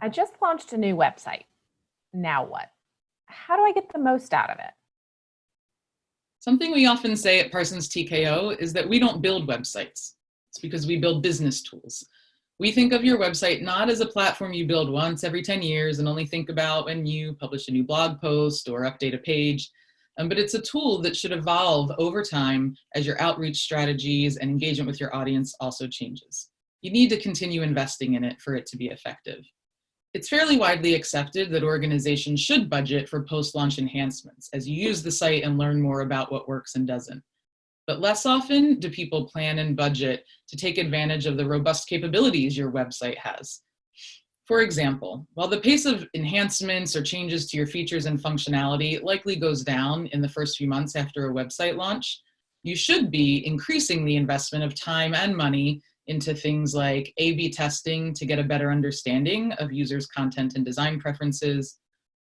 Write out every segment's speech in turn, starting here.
I just launched a new website. Now what? How do I get the most out of it? Something we often say at Parsons TKO is that we don't build websites. It's because we build business tools. We think of your website not as a platform you build once every 10 years and only think about when you publish a new blog post or update a page, um, but it's a tool that should evolve over time as your outreach strategies and engagement with your audience also changes. You need to continue investing in it for it to be effective. It's fairly widely accepted that organizations should budget for post-launch enhancements as you use the site and learn more about what works and doesn't. But less often do people plan and budget to take advantage of the robust capabilities your website has. For example, while the pace of enhancements or changes to your features and functionality likely goes down in the first few months after a website launch, you should be increasing the investment of time and money into things like A-B testing to get a better understanding of users' content and design preferences,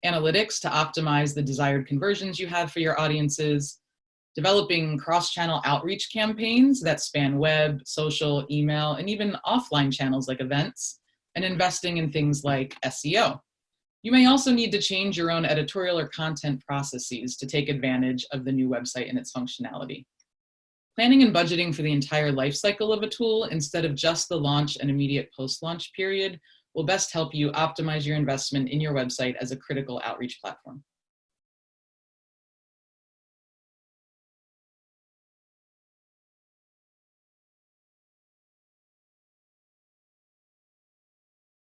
analytics to optimize the desired conversions you have for your audiences, developing cross-channel outreach campaigns that span web, social, email, and even offline channels like events, and investing in things like SEO. You may also need to change your own editorial or content processes to take advantage of the new website and its functionality. Planning and budgeting for the entire life cycle of a tool instead of just the launch and immediate post-launch period will best help you optimize your investment in your website as a critical outreach platform.